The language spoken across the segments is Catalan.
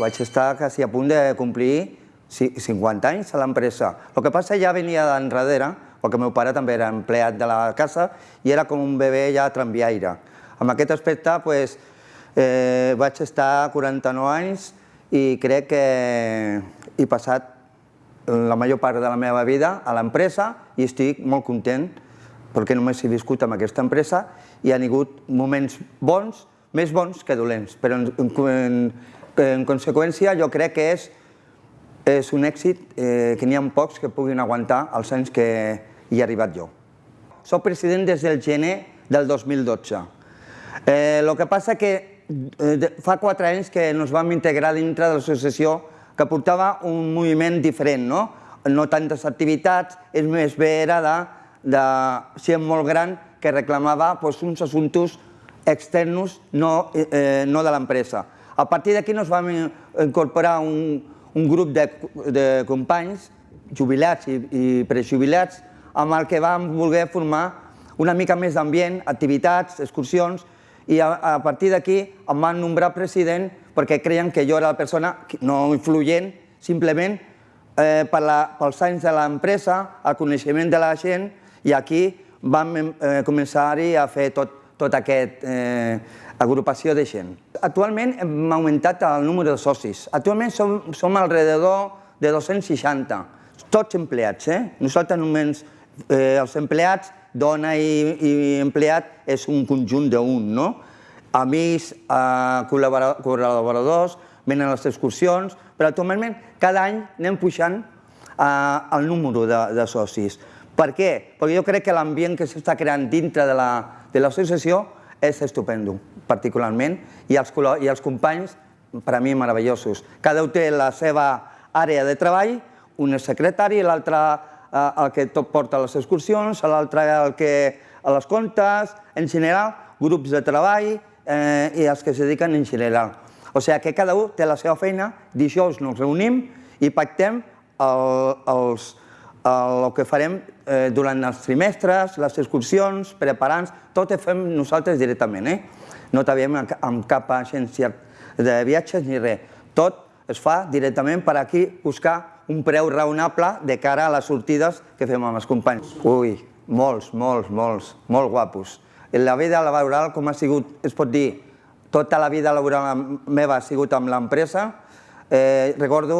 vaig estar quasi a punt de complir 50 anys a l'empresa. El que passa ja venia d'enrere, perquè el meu pare també era empleat de la casa i era com un bebè ja tramviaire. Amb aquest aspecte pues, eh, vaig estar 49 anys i crec que he passat la major part de la meva vida a l'empresa i estic molt content perquè només he viscut amb aquesta empresa i han hagut moments bons, més bons que dolents, però en, en, en conseqüència jo crec que és, és un èxit eh, que n'hi ha pocs que puguin aguantar els anys que hi he arribat jo. Soc president des del gener del 2012. Eh, el que passa que eh, fa quatre anys que ens vam integrar dintre de l'associació que portava un moviment diferent, no? No tantes activitats, és més bé era de, de ser molt gran que reclamava pues, uns assumptes externs, no, eh, no de l'empresa. A partir d'aquí ens vam incorporar un, un grup de, de companys, jubilats i, i prejubilats, amb el que vam voler formar una mica més d'ambient, activitats, excursions, i a, a partir d'aquí em van nombrar president perquè creien que jo era la persona no influent, simplement eh, per la, pels anys de l'empresa, el coneixement de la gent, i aquí vam eh, començar-hi a fer tot, tot aquest eh, agrupació de gent. Actualment hem augmentat el número de socis. Actualment som, som alrededor de 260, tots empleats. Eh? Nosaltres només eh, els empleats, dona i, i empleat, és un conjunt d'un, no? amics, eh, col·laboradors, venen a les excursions, però actualment cada any anem pujant eh, el número de, de socis. Per què? Perquè jo crec que l'ambient que s'està creant dintre de l'associació és estupendo, particularment, i els, i els companys, per a mi, meravellosos. Cada un té la seva àrea de treball, un és secretari, l'altre eh, el que tot porta les excursions, l'altre el que a les comptes, en general, grups de treball, eh, i els que es dediquen en general. O sigui que cada un té la seva feina, dijous ens reunim i pactem el, els, el, que farem eh, durant els trimestres, les excursions, preparants, tot ho fem nosaltres directament. Eh? No treballem amb cap agència de viatges ni res. Tot es fa directament per aquí buscar un preu raonable de cara a les sortides que fem amb els companys. Ui, molts, molts, molts, molt guapos. La vida laboral, com ha sigut, es pot dir, tota la vida laboral meva ha sigut amb l'empresa. Eh, recordo,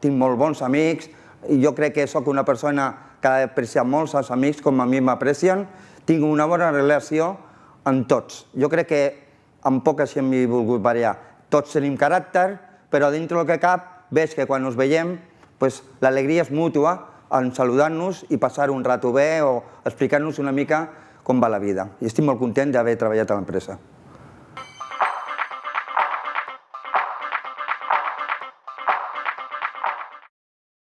tinc molt bons amics, i jo crec que sóc una persona que ha apreciat molts els amics com a mi m'aprecien. Tinc una bona relació amb tots. Jo crec que amb poca gent m'he volgut variar. Tots tenim caràcter, però dintre del que cap, veig que quan ens veiem, pues, l'alegria és mútua en saludar-nos i passar un rato bé o explicar-nos una mica com va la vida. I estic molt content d'haver treballat a l'empresa.